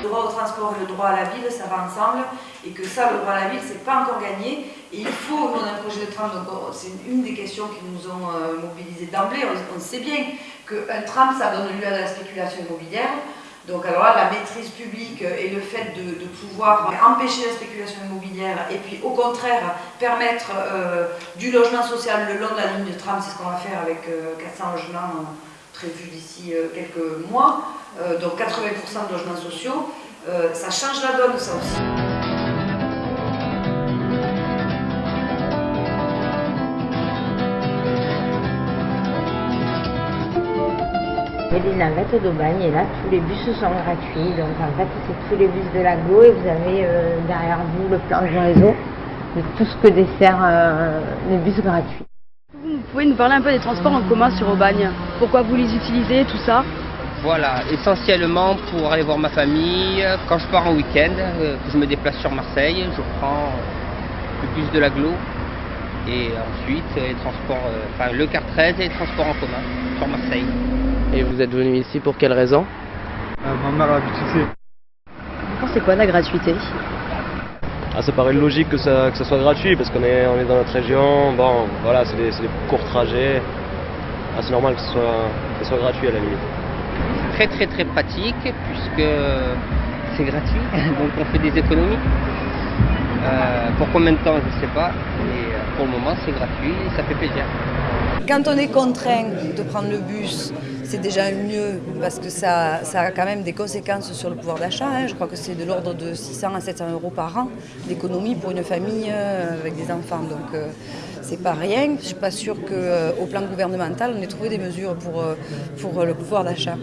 droit au transport et le droit à la ville, ça va ensemble, et que ça, le droit à la ville, c'est pas encore gagné. Et il faut, nous on a un projet de tram, donc c'est une des questions qui nous ont euh, mobilisés d'emblée. On, sait bien qu'un tram, ça donne lieu à la spéculation immobilière. Donc alors là, la maîtrise publique et le fait de, de pouvoir empêcher la spéculation immobilière et puis au contraire permettre euh, du logement social le long de la ligne de tram, c'est ce qu'on va faire avec euh, 400 logements prévus d'ici euh, quelques mois, euh, donc 80% de logements sociaux, euh, ça change la donne ça aussi. Il y a des navettes d'Aubagne et là tous les bus sont gratuits. Donc en fait c'est tous les bus de l'aglo et vous avez euh, derrière vous le plan du réseau de tout ce que dessert euh, les bus gratuits. Vous pouvez nous parler un peu des transports en commun sur Aubagne? Pourquoi vous les utilisez, tout ça Voilà, essentiellement pour aller voir ma famille. Quand je pars en week-end, euh, que je me déplace sur Marseille, je prends le bus de l'aglo et ensuite les transports, enfin, le car 13 et les transports en commun sur Marseille. Et vous êtes venu ici pour quelle raison? Euh, Ma mère habite ici. Vous pensez quoi la gratuité? Ah, Ça paraît logique que ça, que ça soit gratuit parce qu'on est, on est dans notre région. Bon, voilà, c'est des, des, courts trajets. Ah, c'est normal que ce, soit, que ce soit gratuit à la limite. Très très très pratique puisque c'est gratuit, donc on fait des économies. Euh, pour combien de temps, je ne sais pas, mais pour le moment c'est gratuit et ça fait plaisir. Quand on est contraint de prendre le bus, c'est déjà mieux parce que ça, a quand même des conséquences sur le pouvoir d'achat. Hein. Je crois que c'est de l'ordre de 600 à 700 euros par an d'économie pour une famille euh, avec des enfants. Donc euh, c'est pas rien. Je suis pas sûre qu'au euh, plan gouvernemental, on ait trouvé des mesures pour, euh, le pouvoir d'achat.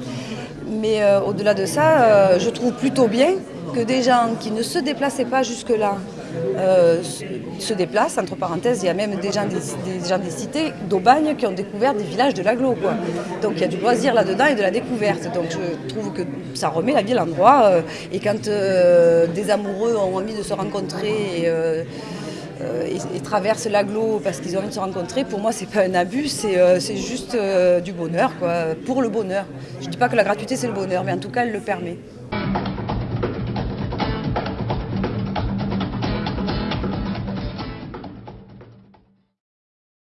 Mais au-delà de ça, je trouve plutôt bien que des gens qui ne se déplaçaient pas jusque-là euh, se déplacent. Entre parenthèses, il y a même des gens des, gens des cités d'Aubagne qui ont découvert des villages de l'agglo. Donc il y a du loisir là-dedans et de la découverte. Donc je trouve que ça remet la ville en droit. Euh, et quand euh, des amoureux ont envie de se rencontrer et, euh, traversent l'agglo parce qu'ils ont envie de se rencontrer, pour moi c'est pas un abus, c'est juste du bonheur, quoi, pour le bonheur. Je dis pas que la gratuité c'est le bonheur, mais en tout cas elle le permet.